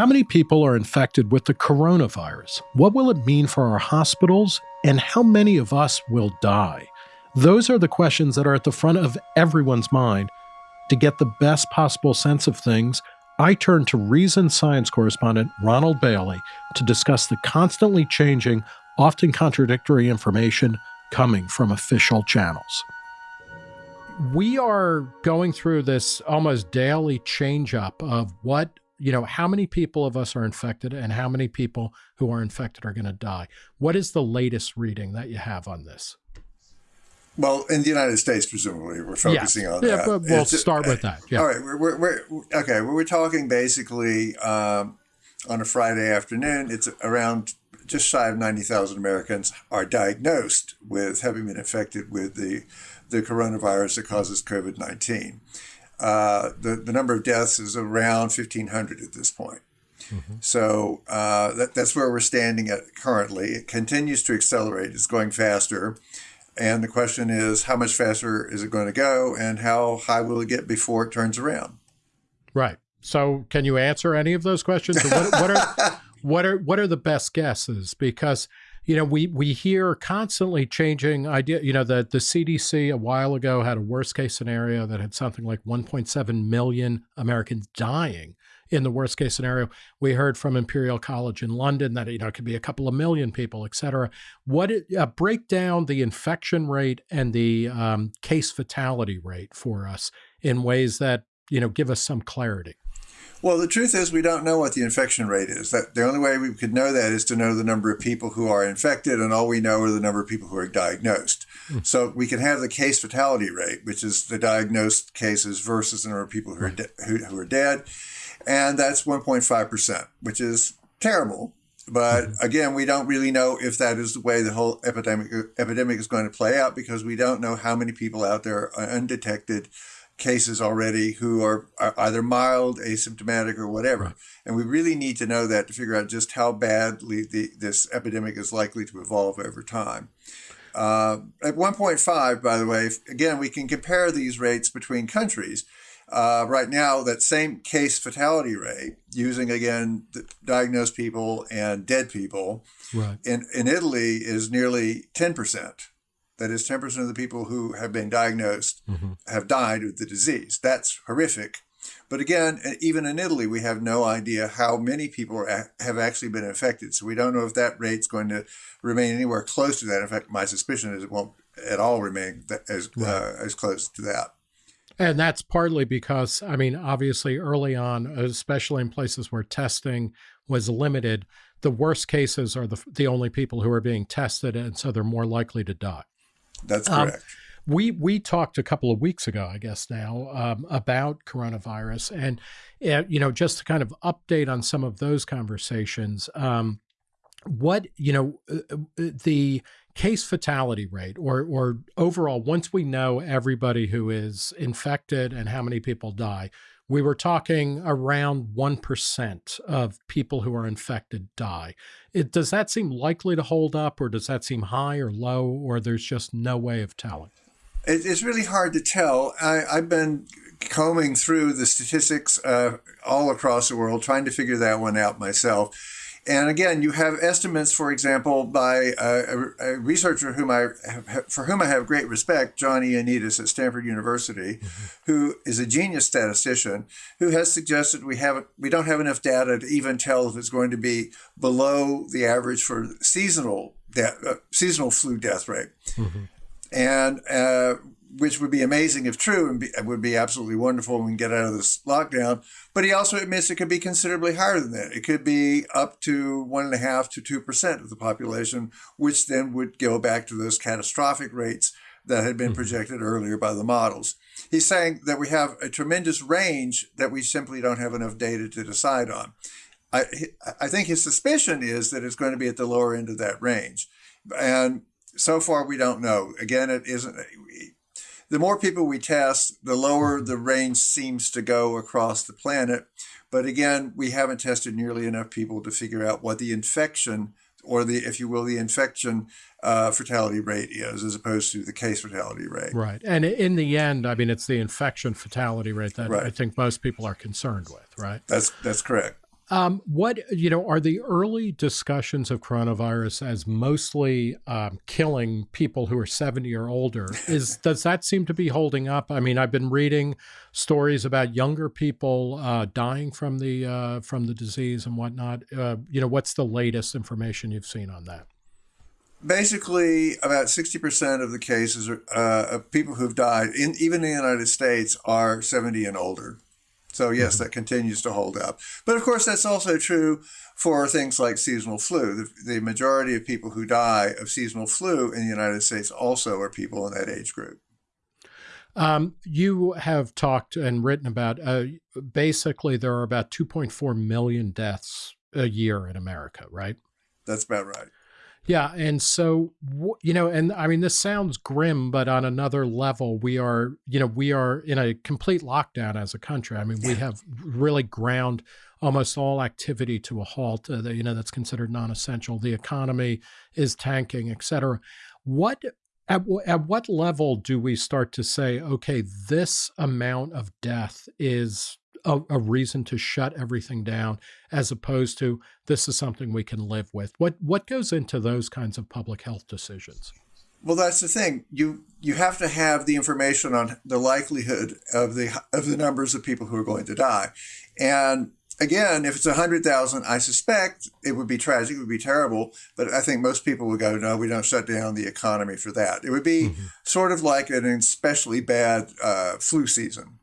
How many people are infected with the coronavirus? What will it mean for our hospitals? And how many of us will die? Those are the questions that are at the front of everyone's mind. To get the best possible sense of things, I turn to Reason Science correspondent Ronald Bailey to discuss the constantly changing, often contradictory information coming from official channels. We are going through this almost daily change up of what, you know, how many people of us are infected and how many people who are infected are going to die. What is the latest reading that you have on this? Well, in the United States, presumably, we're focusing yeah. on yeah, that. But we'll it's, start with that. Yeah. All right. We're, we're, we're okay. We're talking basically um, on a Friday afternoon. It's around just shy of 90,000 Americans are diagnosed with having been infected with the, the coronavirus that causes COVID 19. Uh, the, the number of deaths is around 1,500 at this point. Mm-hmm. So uh, that, that's where we're standing at currently. It continues to accelerate, it's going faster. And the question is, how much faster is it going to go, and how high will it get before it turns around? Right. So, can you answer any of those questions? What, what, are what are what are the best guesses? Because you know we we hear constantly changing idea. You know the the CDC a while ago had a worst case scenario that had something like 1.7 million Americans dying in the worst case scenario. We heard from Imperial College in London that you know it could be a couple of million people, et cetera. What it, uh, break down the infection rate and the um, case fatality rate for us in ways that you know give us some clarity. Well, the truth is, we don't know what the infection rate is. That the only way we could know that is to know the number of people who are infected, and all we know are the number of people who are diagnosed. Mm. So we can have the case fatality rate, which is the diagnosed cases versus the number of people who are de- who, who are dead and that's 1.5%, which is terrible. But mm-hmm. again, we don't really know if that is the way the whole epidemic epidemic is going to play out because we don't know how many people out there are undetected cases already who are, are either mild, asymptomatic, or whatever. Right. And we really need to know that to figure out just how badly the, this epidemic is likely to evolve over time. Uh, at 1.5, by the way, again, we can compare these rates between countries. Uh, right now, that same case fatality rate, using again diagnosed people and dead people, right. in, in Italy is nearly 10%. That is, 10% of the people who have been diagnosed mm-hmm. have died of the disease. That's horrific. But again, even in Italy, we have no idea how many people are, have actually been infected. So we don't know if that rate's going to remain anywhere close to that. In fact, my suspicion is it won't at all remain as, right. uh, as close to that. And that's partly because, I mean, obviously early on, especially in places where testing was limited, the worst cases are the, the only people who are being tested, and so they're more likely to die. That's um, correct. Um, we we talked a couple of weeks ago, I guess now, um, about coronavirus, and uh, you know, just to kind of update on some of those conversations. Um, what you know, uh, uh the case fatality rate or or overall once we know everybody who is infected and how many people die we were talking around 1% of people who are infected die. It, does that seem likely to hold up or does that seem high or low or there's just no way of telling? It's really hard to tell. I, have been combing through the statistics uh, all across the world trying to figure that one out myself and again, you have estimates, for example, by a, a researcher whom I have, for whom I have great respect, John Ioannidis at Stanford University, mm-hmm. who is a genius statistician, who has suggested we haven't we don't have enough data to even tell if it's going to be below the average for seasonal death, uh, seasonal flu death rate. Mm-hmm. And uh, which would be amazing if true and be, would be absolutely wonderful when we get out of this lockdown. But he also admits it could be considerably higher than that. It could be up to one and a half to two percent of the population, which then would go back to those catastrophic rates that had been mm-hmm. projected earlier by the models. He's saying that we have a tremendous range that we simply don't have enough data to decide on. I, I think his suspicion is that it's going to be at the lower end of that range. And so far, we don't know. Again, it isn't the more people we test, the lower the range seems to go across the planet. But again, we haven't tested nearly enough people to figure out what the infection or the, if you will, the infection uh, fatality rate is, as opposed to the case fatality rate. Right. And in the end, I mean, it's the infection fatality rate that right. I think most people are concerned with, right? That's that's correct. Um, what you know are the early discussions of coronavirus as mostly um, killing people who are seventy or older? Is does that seem to be holding up? I mean, I've been reading stories about younger people uh, dying from the uh, from the disease and whatnot. Uh, you know, what's the latest information you've seen on that? Basically, about sixty percent of the cases are, uh, of people who've died, in even in the United States, are seventy and older. So yes, mm-hmm. that continues to hold up. But of course, that's also true for things like seasonal flu. The, the, majority of people who die of seasonal flu in the United States also are people in that age group. Um, you have talked and written about uh, basically there are about 2.4 million deaths a year in America, right? That's about right. Yeah. And so, you know, and I mean, this sounds grim, but on another level, we are, you know, we are in a complete lockdown as a country. I mean, we have really ground almost all activity to a halt, uh, you know, that's considered non essential. The economy is tanking, et cetera. What, at, at what level do we start to say, okay, this amount of death is a, a, reason to shut everything down as opposed to this is something we can live with. What what goes into those kinds of public health decisions? Well that's the thing. You you have to have the information on the likelihood of the of the numbers of people who are going to die. And again if it's 100,000 i suspect it would be tragic it would be terrible but i think most people would go no we don't shut down the economy for that. It would be mm-hmm. sort of like an especially bad uh, flu season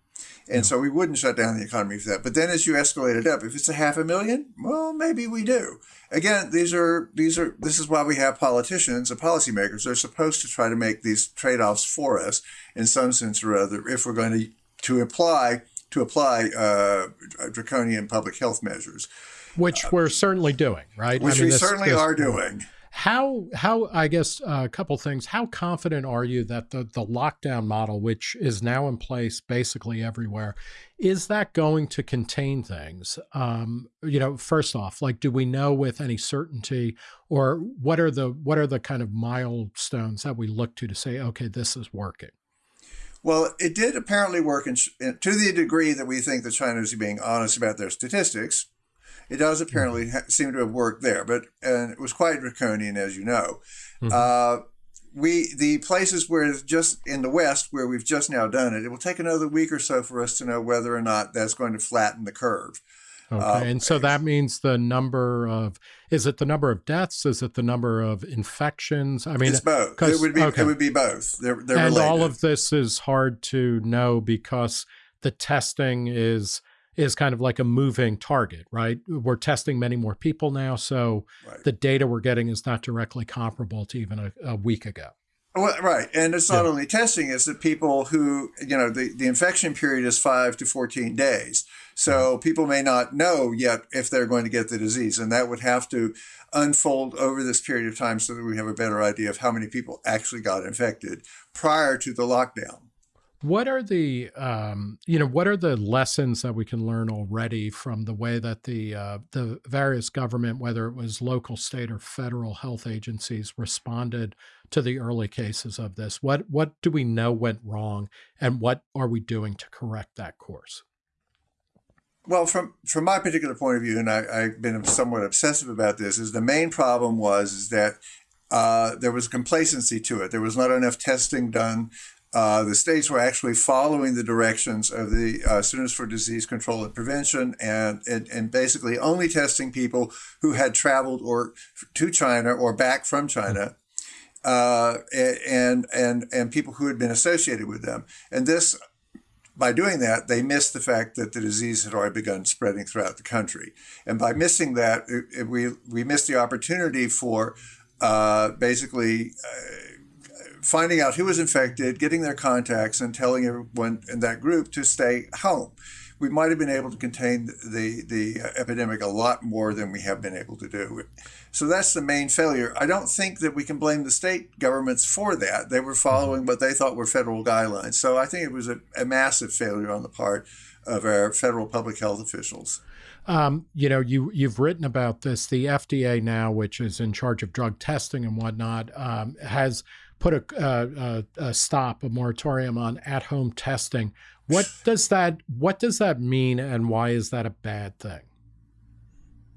and so we wouldn't shut down the economy for that. But then as you escalate it up, if it's a half a million, well, maybe we do. Again, these are these are this is why we have politicians and policymakers. They're supposed to try to make these trade-offs for us in some sense or other if we're going to to apply to apply uh, draconian public health measures. Which uh, we're certainly doing, right? Which I mean, we this, certainly this, are doing. How how I guess uh, a couple things. How confident are you that the the lockdown model, which is now in place basically everywhere, is that going to contain things? Um, you know, first off, like, do we know with any certainty, or what are the what are the kind of milestones that we look to to say, okay, this is working? Well, it did apparently work in, to the degree that we think the Chinese are being honest about their statistics. It does apparently mm-hmm. seem to have worked there, but and it was quite draconian, as you know. Mm-hmm. Uh, we the places where just in the West where we've just now done it, it will take another week or so for us to know whether or not that's going to flatten the curve. Okay, uh, and so that means the number of is it the number of deaths? Is it the number of infections? I mean, it's both. It would be okay. it would be both. They're, they're and related. all of this is hard to know because the testing is is kind of like a moving target, right? We're testing many more people now, so right. the data we're getting is not directly comparable to even a, a week ago. Well, right. And it's not yeah. only testing, it's that people who, you know, the, the infection period is five to 14 days. So mm-hmm. people may not know yet if they're going to get the disease. And that would have to unfold over this period of time so that we have a better idea of how many people actually got infected prior to the lockdown. What are the um, you know what are the lessons that we can learn already from the way that the uh, the various government, whether it was local, state, or federal health agencies, responded to the early cases of this? What what do we know went wrong, and what are we doing to correct that course? Well, from from my particular point of view, and I, have been somewhat obsessive about this, is the main problem was is that uh, there was complacency to it. There was not enough testing done uh, the states were actually following the directions of the uh, Centers for Disease Control and Prevention, and, and, and basically only testing people who had traveled or to China or back from China, uh, and and and people who had been associated with them. And this, by doing that, they missed the fact that the disease had already begun spreading throughout the country. And by missing that, it, it, we we missed the opportunity for uh, basically uh, finding out who was infected, getting their contacts, and telling everyone in that group to stay home. We might have been able to contain the, the epidemic a lot more than we have been able to do. So that's the main failure. I don't think that we can blame the state governments for that. They were following what they thought were federal guidelines. So I think it was a, a massive failure on the part of our federal public health officials. Um, you know, you you've written about this. The FDA now, which is in charge of drug testing and whatnot, um, has put a, a, a stop, a moratorium on at-home testing. What does that What does that mean, and why is that a bad thing?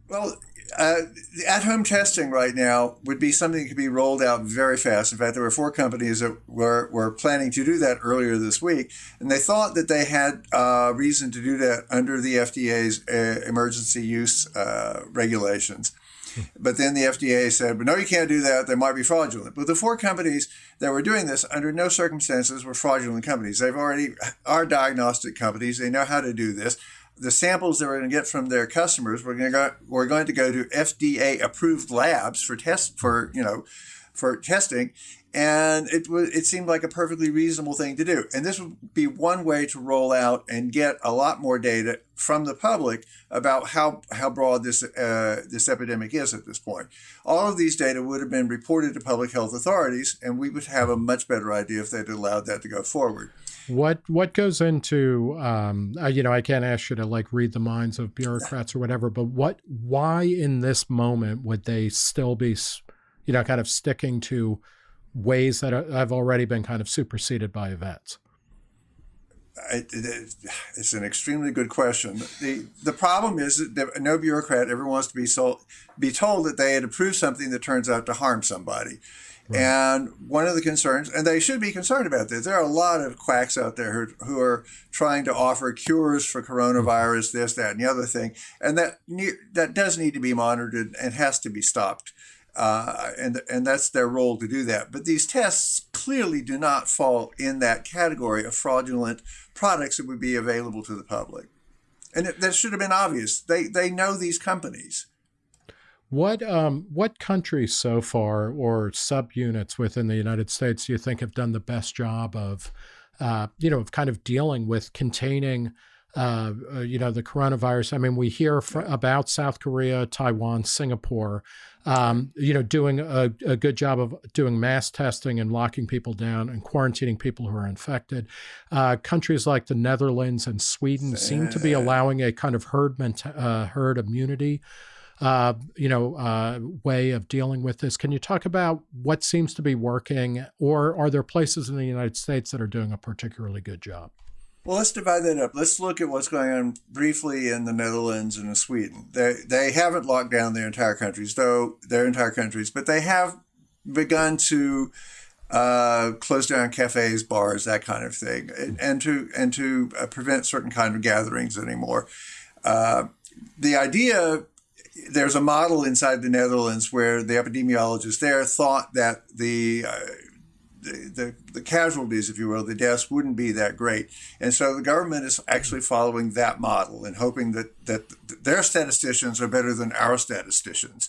Well, uh, at home testing right now would be something that could be rolled out very fast. In fact, there were four companies that were, were planning to do that earlier this week, and they thought that they had uh, reason to do that under the FDA's uh, emergency use uh, regulations. But then the FDA said, but no, you can't do that. They might be fraudulent. But the four companies that were doing this under no circumstances were fraudulent companies. They've already are diagnostic companies. They know how to do this the samples that we're going to get from their customers, we're going to go, we're going to go to FDA approved labs for test for you know for testing, and it was it seemed like a perfectly reasonable thing to do. And this would be one way to roll out and get a lot more data from the public about how how broad this uh, this epidemic is at this point. All of these data would have been reported to public health authorities, and we would have a much better idea if they'd allowed that to go forward. What what goes into um, uh, you know I can't ask you to like read the minds of bureaucrats or whatever, but what why in this moment would they still be you know kind of sticking to ways that have already been kind of superseded by events? it, it, it's an extremely good question. the The problem is that no bureaucrat ever wants to be so, be told that they had approved something that turns out to harm somebody. Right. And one of the concerns, and they should be concerned about this, there are a lot of quacks out there who, who are trying to offer cures for coronavirus, this, that, and the other thing, and that that does need to be monitored and has to be stopped. Uh, and and that's their role to do that. But these tests clearly do not fall in that category of fraudulent products that would be available to the public, and it, that should have been obvious. They they know these companies. What um, what countries so far or subunits within the United States do you think have done the best job of, uh, you know, of kind of dealing with containing, uh, uh, you know, the coronavirus? I mean, we hear fr- about South Korea, Taiwan, Singapore, um, you know, doing a, a, good job of doing mass testing and locking people down and quarantining people who are infected. Uh, countries like the Netherlands and Sweden seem to be allowing a kind of herd uh, herd immunity uh, you know, uh, way of dealing with this. Can you talk about what seems to be working, or are there places in the United States that are doing a particularly good job? Well, let's divide that up. Let's look at what's going on briefly in the Netherlands and in Sweden. They they haven't locked down their entire countries, though their entire countries, but they have begun to uh, close down cafes, bars, that kind of thing, and, and to and to uh, prevent certain kind of gatherings anymore. Uh, the idea there's a model inside the Netherlands where the epidemiologists there thought that the, uh, the, the, the casualties, if you will, the deaths wouldn't be that great. And so the government is actually following that model and hoping that, that their statisticians are better than our statisticians.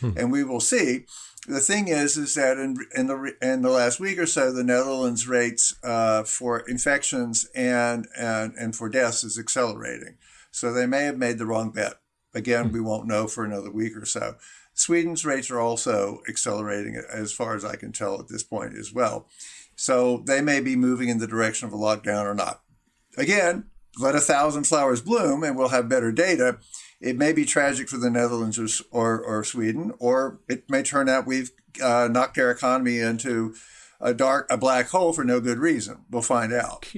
Hmm. And we will see. The thing is, is that in, in the in the last week or so, the Netherlands rates uh, for infections and, and and for deaths is accelerating. So they may have made the wrong bet. Again, we won't know for another week or so. Sweden's rates are also accelerating as far as I can tell at this point as well. So they may be moving in the direction of a lockdown or not. Again, let a thousand flowers bloom and we'll have better data. It may be tragic for the Netherlands or, or, or Sweden, or it may turn out we've uh, knocked their economy into a dark, a black hole for no good reason. We'll find out.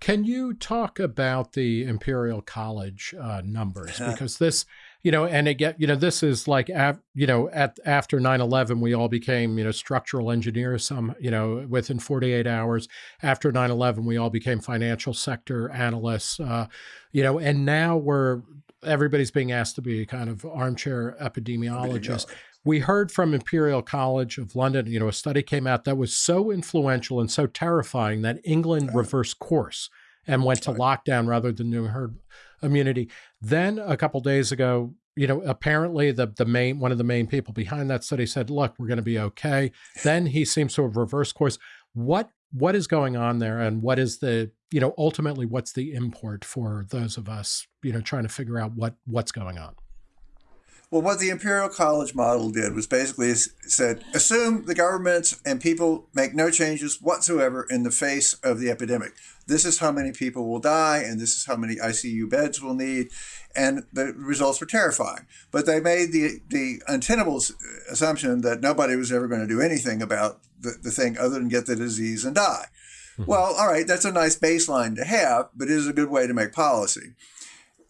Can you talk about the Imperial College uh, numbers? Because this, you know, and again, you know, this is like, af- you know, at after 9-11, we all became, you know, structural engineers, some, you know, within 48 hours. After 9-11, we all became financial sector analysts, uh, you know, and now we're, everybody's being asked to be kind of armchair epidemiologists. we heard from Imperial College of London, you know, a study came out that was so influential and so terrifying that England reversed course and went to lockdown rather than doing herd immunity. Then a couple days ago, you know, apparently the the main one of the main people behind that study said, "Look, we're going to be okay." Then he seems to have reversed course. What what is going on there, and what is the you know ultimately what's the import for those of us you know trying to figure out what what's going on? Well, what the Imperial College model did was basically said assume the government and people make no changes whatsoever in the face of the epidemic. This is how many people will die, and this is how many ICU beds we'll need. And the results were terrifying. But they made the, the untenable assumption that nobody was ever going to do anything about the, the thing other than get the disease and die. Mm-hmm. Well, all right, that's a nice baseline to have, but it is a good way to make policy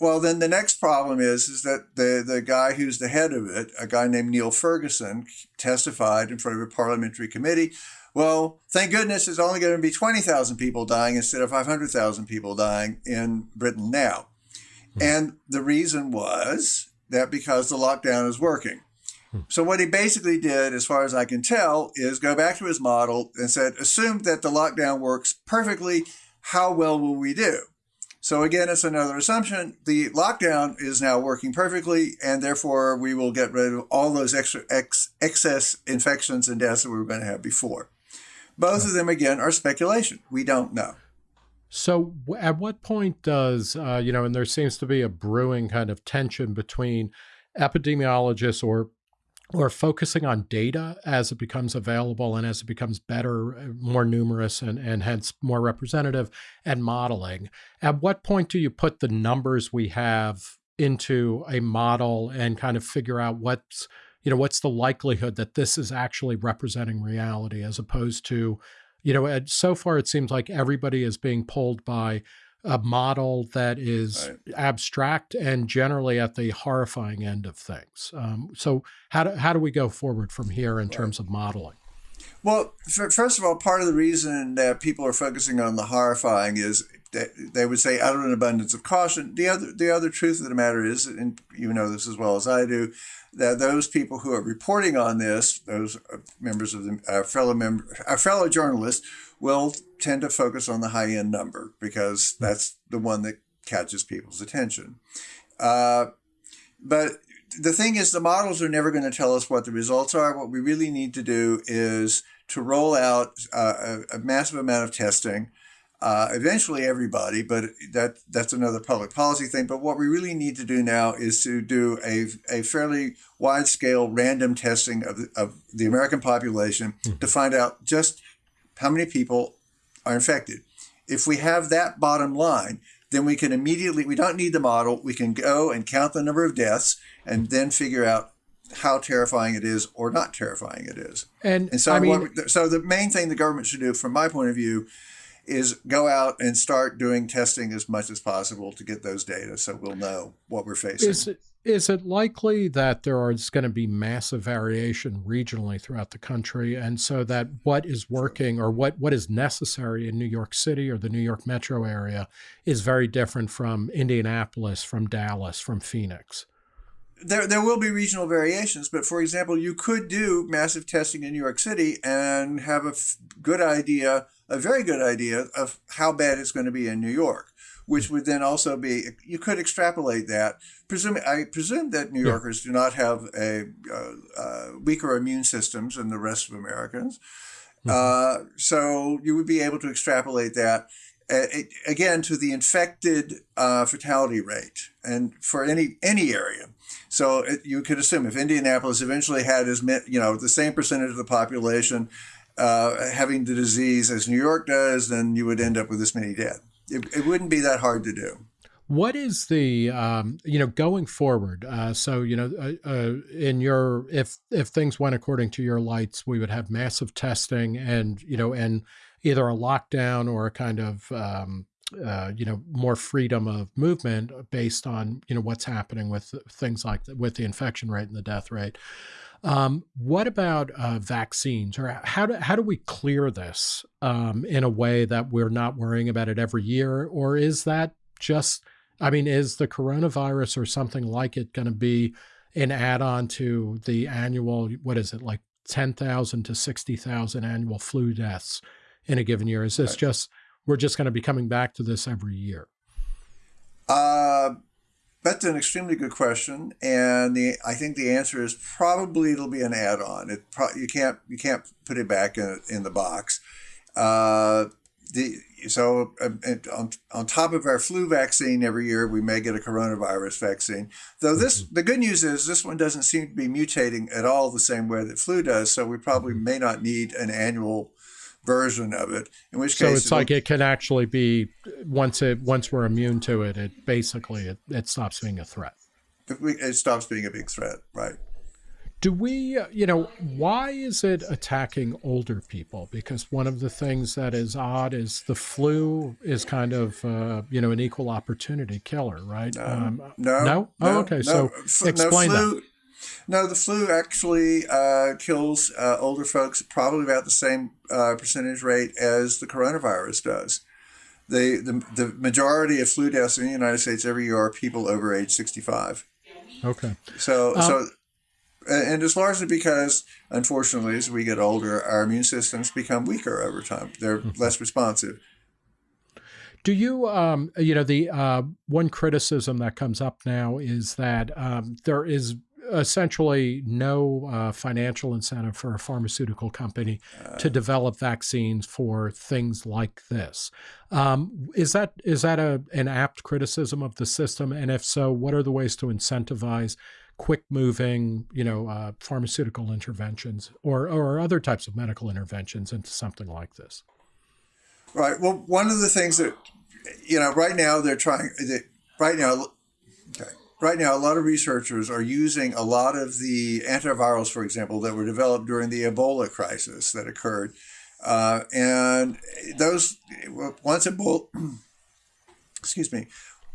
well, then the next problem is is that the the guy who's the head of it, a guy named Neil Ferguson, testified in front of a parliamentary committee. Well, thank goodness it's only going to be twenty thousand people dying instead of five hundred thousand people dying in Britain now, hmm. and the reason was that because the lockdown is working. Hmm. So what he basically did, as far as I can tell, is go back to his model and said, assume that the lockdown works perfectly. How well will we do? So again, it's another assumption. The lockdown is now working perfectly, and therefore we will get rid of all those extra ex, excess infections and deaths that we were going to have before. Both of them, again, are speculation. We don't know. So, at what point does, uh, you know, and there seems to be a brewing kind of tension between epidemiologists or or focusing on data as it becomes available and as it becomes better, uh, more numerous, and, and hence more representative, and modeling. At what point do you put the numbers we have into a model and kind of figure out what's you know what's the likelihood that this is actually representing reality as opposed to you know so far it seems like everybody is being pulled by a model that is right. abstract and generally at the horrifying end of things. Um, so how do, how do we go forward from here in right. terms of modeling? Well, first of all, part of the reason that people are focusing on the horrifying is that they would say out of an abundance of caution. The other the other truth of the matter is, and you know this as well as I do, that those people who are reporting on this, those uh, members of the our fellow member, our uh, fellow journalists, will tend to focus on the high end number because that's the one that catches people's attention. Uh, but the thing is, the models are never going to tell us what the results are. What we really need to do is to roll out uh, a, a, massive amount of testing. Uh, eventually, everybody, but that that's another public policy thing. But what we really need to do now is to do a, a fairly wide scale random testing of the, of the American population mm-hmm. to find out just how many people are infected. If we have that bottom line, then we can immediately, we don't need the model, we can go and count the number of deaths and then figure out how terrifying it is or not terrifying it is. And, and so, I mean, what, so the main thing the government should do, from my point of view, is go out and start doing testing as much as possible to get those data so we'll know what we're facing. Is it, is it likely that there is going to be massive variation regionally throughout the country and so that what is working or what, what is necessary in New York City or the New York metro area is very different from Indianapolis, from Dallas, from Phoenix? There, there will be regional variations, but for example, you could do massive testing in New York City and have a f- good idea, a very good idea of how bad it's going to be in New York, which would then also be, you could extrapolate that. Presume, I presume that New Yorkers do not have a, uh, uh, weaker immune systems than the rest of Americans. Mm-hmm. Uh, so you would be able to extrapolate that again to the infected uh, fatality rate and for any any area so it, you could assume if indianapolis eventually had as you know the same percentage of the population uh, having the disease as new york does then you would end up with this many dead it, it wouldn't be that hard to do what is the um, you know going forward? Uh, so you know, uh, uh, in your if if things went according to your lights, we would have massive testing and you know and either a lockdown or a kind of um, uh, you know more freedom of movement based on you know what's happening with things like the, with the infection rate and the death rate. Um, what about uh, vaccines, or how do how do we clear this um, in a way that we're not worrying about it every year, or is that just? I mean, is the coronavirus or something like it going to be an add-on to the annual? What is it like? 10,000 to 60,000 annual flu deaths in a given year? Is this right. just we're just going to be coming back to this every year? Uh, that's an extremely good question, and the I think the answer is probably it'll be an add-on. It pro- you can't you can't put it back in in the box. Uh, the so uh, on, on top of our flu vaccine every year, we may get a coronavirus vaccine. Though this, mm-hmm. the good news is this one doesn't seem to be mutating at all the same way that flu does. So we probably mm-hmm. may not need an annual version of it. In which case so case, it's like it can actually be once it once we're immune to it, it basically it, it stops being a threat. It stops being a big threat, right? Do we, uh, you know, why is it attacking older people? Because one of the things that is odd is the flu is kind of, uh, you know, an equal opportunity killer, right? Um, no, no, oh, okay. No, so explain no flu, that. No, the flu actually uh, kills uh, older folks probably about the same uh, percentage rate as the coronavirus does. The, the, the majority of flu deaths in the United States every year are people over age 65. Okay. So, um, so and it's largely because, unfortunately, as we get older, our immune systems become weaker over time. They're mm-hmm. less responsive. Do you, um, you know, the uh, one criticism that comes up now is that um, there is essentially no uh, financial incentive for a pharmaceutical company uh, to develop vaccines for things like this. Um, is that is that a an apt criticism of the system? And if so, what are the ways to incentivize quick moving, you know, uh, pharmaceutical interventions or or other types of medical interventions into something like this? Right. Well, one of the things that you know right now they're trying. They, right now, okay right now, a lot of researchers are using a lot of the antivirals, for example, that were developed during the Ebola crisis that occurred. Uh, and those, once Ebola, excuse me,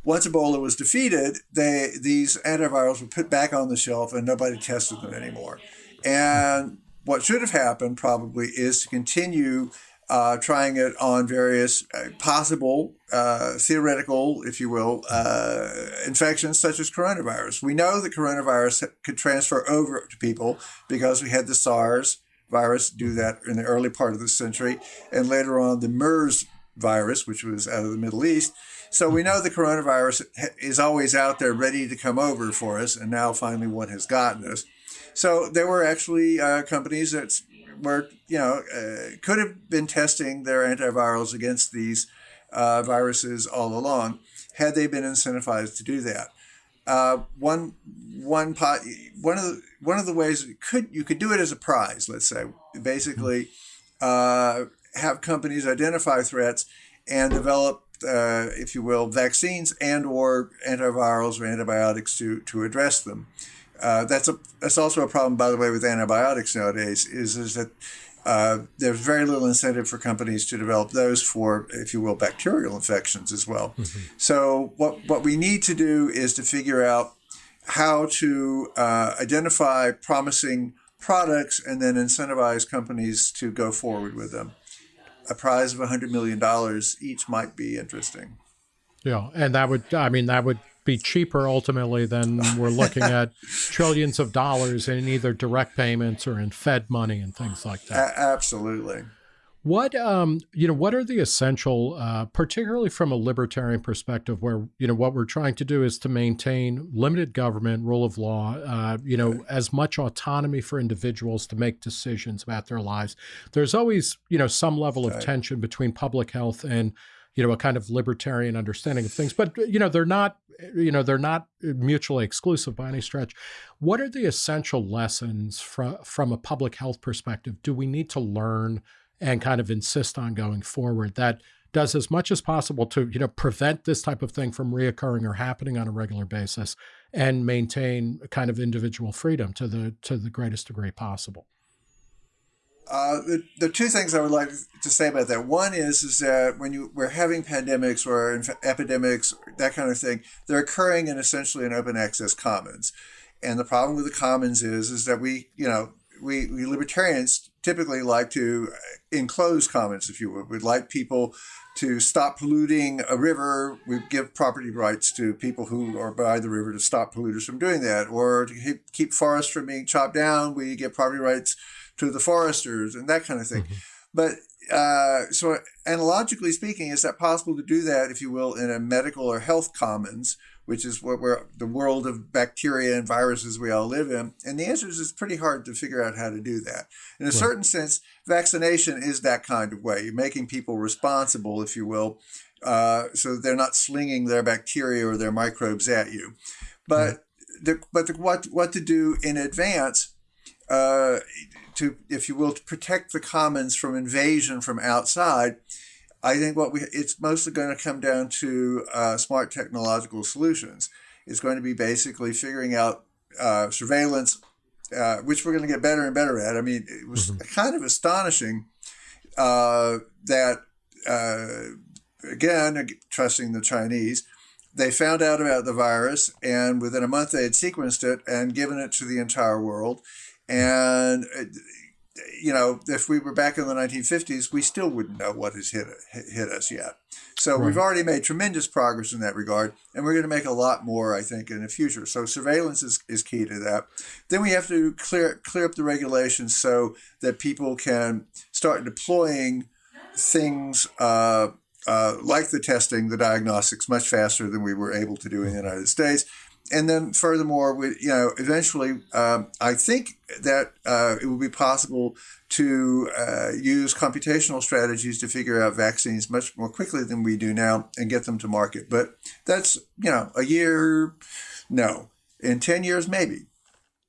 once Ebola was defeated, they these antivirals were put back on the shelf and nobody tested them anymore. And what should have happened probably is to continue uh, trying it on various uh, possible uh, theoretical, if you will, uh, infections such as coronavirus. We know that coronavirus could transfer over to people because we had the SARS virus do that in the early part of the century, and later on the MERS virus, which was out of the Middle East. So we know the coronavirus is always out there ready to come over for us, and now finally one has gotten us. So there were actually uh, companies that were, you know, uh, could have been testing their antivirals against these uh, viruses all along had they been incentivized to do that. Uh, one one pot one of the one of the ways could you could do it as a prize. Let's say basically uh, have companies identify threats and develop, uh, if you will, vaccines and or antivirals or antibiotics to to address them. Uh, that's a that's also a problem, by the way, with antibiotics nowadays. Is is that uh, there's very little incentive for companies to develop those for, if you will, bacterial infections as well. Mm-hmm. So what what we need to do is to figure out how to uh, identify promising products and then incentivize companies to go forward with them. A prize of $100 million each might be interesting. Yeah, and that would, I mean, that would be cheaper ultimately than we're looking at trillions of dollars in either direct payments or in Fed money and things like that. A- absolutely. What um, you know, what are the essential, uh, particularly from a libertarian perspective, where you know what we're trying to do is to maintain limited government, rule of law, uh, you know, as much autonomy for individuals to make decisions about their lives. There's always you know some level of tension between public health and you know a kind of libertarian understanding of things but you know they're not you know they're not uh, mutually exclusive by any stretch. What are the essential lessons from from a public health perspective do we need to learn and kind of insist on going forward that does as much as possible to you know prevent this type of thing from reoccurring or happening on a regular basis and maintain kind of individual freedom to the to the greatest degree possible uh, the, the two things I would like to say about that one is is that when you we're having pandemics or epidemics that kind of thing, they're occurring in essentially an open access commons, and the problem with the commons is is that we you know we, we libertarians typically like to enclose commons, if you would. We'd like people to stop polluting a river. We give property rights to people who are by the river to stop polluters from doing that, or to keep forests from being chopped down. We give property rights to the foresters and that kind of thing. Mm-hmm. But uh, so, analogically speaking, is that possible to do that, if you will, in a medical or health commons, which is what we're the world of bacteria and viruses we all live in? And the answer is it's pretty hard to figure out how to do that. In a right. certain sense, vaccination is that kind of way. You're making people responsible, if you will, uh, so they're not slinging their bacteria or their microbes at you. But the, but the, what what to do in advance uh, to, if you will, to protect the commons from invasion from outside, I think what we it's mostly going to come down to uh, smart technological solutions. It's going to be basically figuring out uh, surveillance uh, which we're going to get better and better at. I mean, it was mm-hmm. kind of astonishing uh, that, uh, again, trusting the Chinese, they found out about the virus, and within a month they had sequenced it and given it to the entire world. And uh, you know, if we were back in the 1950s, we still wouldn't know what has hit hit us yet. So right. we've already made tremendous progress in that regard, and we're going to make a lot more, I think, in the future. So surveillance is, is key to that. Then we have to clear clear up the regulations so that people can start deploying things uh, uh, like the testing, the diagnostics, much faster than we were able to do in the United States and then furthermore, we, you know, eventually, um, I think that uh, it will be possible to uh, use computational strategies to figure out vaccines much more quickly than we do now and get them to market. But that's you know a year, no, in ten years maybe.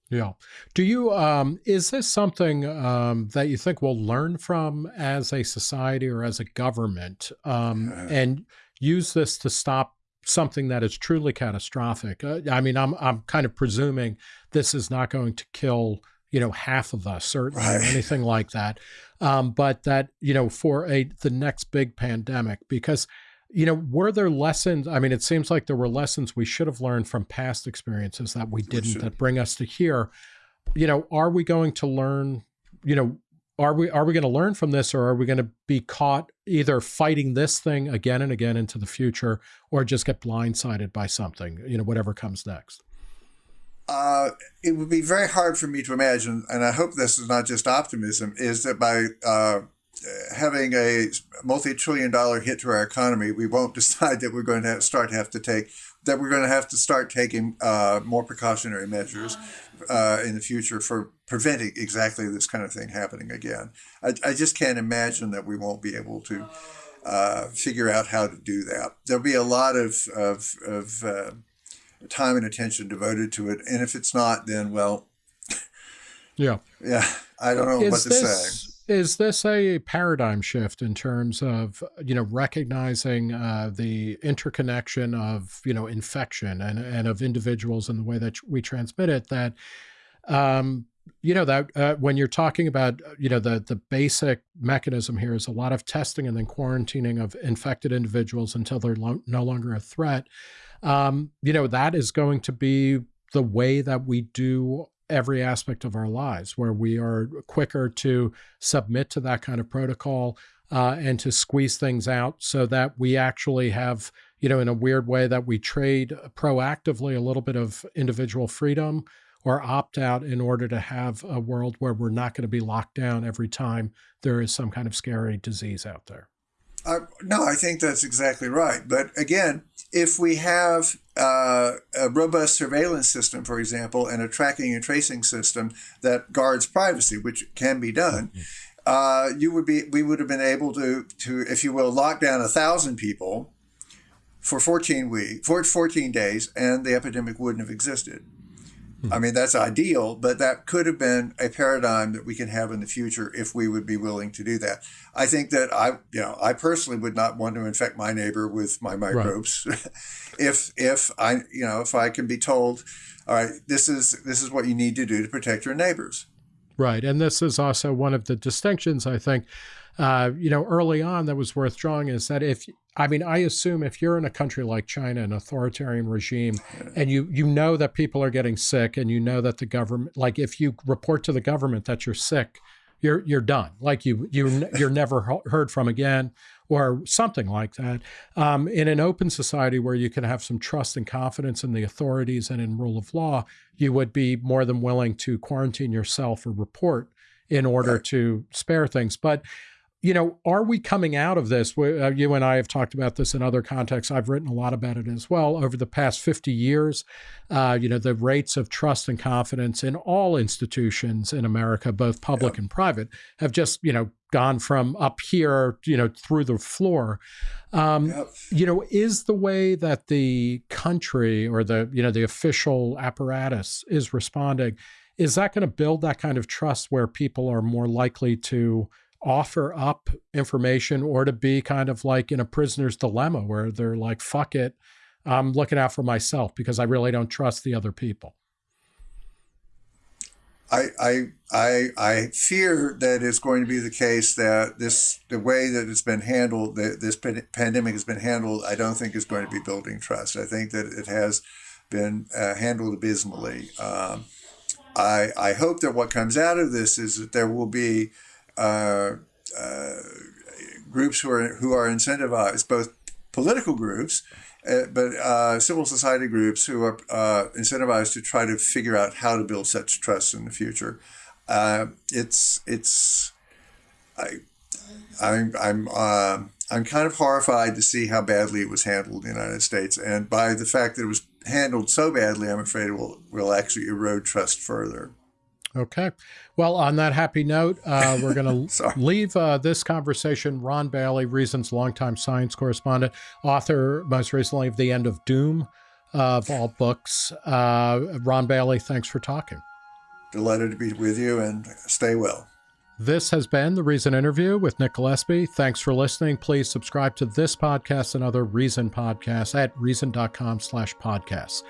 Yeah. Do you, um, is this something um, that you think we'll learn from as a society or as a government um, uh, and use this to stop something that is truly catastrophic. Uh, I mean, I'm I'm kind of presuming this is not going to kill you know half of us certainly right. or anything like that, um, but that you know for a the next big pandemic because you know were there lessons? I mean, it seems like there were lessons we should have learned from past experiences that we didn't we that bring us to here. You know, are we going to learn? You know, are we are we going to learn from this or are we going to be caught either fighting this thing again and again into the future or just get blindsided by something you know whatever comes next? Uh, it would be very hard for me to imagine and i hope this is not just optimism is that by uh, having a multi-trillion dollar hit to our economy we won't decide that we're going to start have to take that we're going to have to start taking uh, more precautionary measures uh, in the future for preventing exactly this kind of thing happening again. I, I just can't imagine that we won't be able to uh, figure out how to do that. There'll be a lot of, of, of uh, time and attention devoted to it. And if it's not, then, well, yeah. Yeah. I don't know is what to this, say. Is this a paradigm shift in terms of, you know, recognizing uh, the interconnection of, you know, infection and, and of individuals and the way that we transmit it that, um, you know that uh, when you're talking about uh, you know the the basic mechanism here is a lot of testing and then quarantining of infected individuals until they're lo no longer a threat. Um, you know that is going to be the way that we do every aspect of our lives where we are quicker to submit to that kind of protocol uh, and to squeeze things out so that we actually have you know in a weird way that we trade proactively a little bit of individual freedom or opt out in order to have a world where we're not going to be locked down every time there is some kind of scary disease out there. Uh, no, I think that's exactly right. But again, if we have uh, a robust surveillance system, for example, and a tracking and tracing system that guards privacy, which can be done, mm-hmm. uh, you would be we would have been able to to if you will lock down a thousand people for 14 weeks for 14 days, and the epidemic wouldn't have existed. Hmm. I mean, that's ideal, but that could have been a paradigm that we can have in the future if we would be willing to do that. I think that I, you know, I personally would not want to infect my neighbor with my microbes. Right. if, if I, you know, if I can be told, all right, this is, this is what you need to do to protect your neighbors. Right. And this is also one of the distinctions, I think, uh, you know, early on that was worth drawing is that if I mean, I assume if you're in a country like China, an authoritarian regime, and you you know that people are getting sick, and you know that the government, like if you report to the government that you're sick, you're you're done. Like you you you're never heard from again, or something like that. Um, in an open society where you can have some trust and confidence in the authorities and in rule of law, you would be more than willing to quarantine yourself or report in order to spare things. But you know, are we coming out of this? Uh, you and I have talked about this in other contexts. I've written a lot about it as well. Over the past 50 years, uh, you know, the rates of trust and confidence in all institutions in America, both public yep. and private, have just, you know, gone from up here, you know, through the floor. Um, yep. You know, is the way that the country or the, you know, the official apparatus is responding, is that going to build that kind of trust where people are more likely to, offer up information or to be kind of like in a prisoner's dilemma where they're like, fuck it, I'm looking out for myself because I really don't trust the other people. I, I, I, I fear that it's going to be the case that this, the way that it's been handled, that this pandemic has been handled, I don't think is going to be building trust. I think that it has been uh, handled abysmally. Um, I, I hope that what comes out of this is that there will be groups who are who are incentivized, both political groups, uh, but uh, civil society groups who are uh, incentivized to try to figure out how to build such trust in the future. Uh, it's it's I I'm I'm uh, I'm kind of horrified to see how badly it was handled in the United States, and by the fact that it was handled so badly, I'm afraid it will will actually erode trust further. Okay. Well, on that happy note, uh, we're going to leave uh, this conversation. Ron Bailey, Reason's longtime science correspondent, author most recently of The End of Doom of all books. Uh, Ron Bailey, thanks for talking. Delighted to be with you and stay well. This has been the Reason Interview with Nick Gillespie. Thanks for listening. Please subscribe to this podcast and other Reason podcasts at reason.com slash podcasts.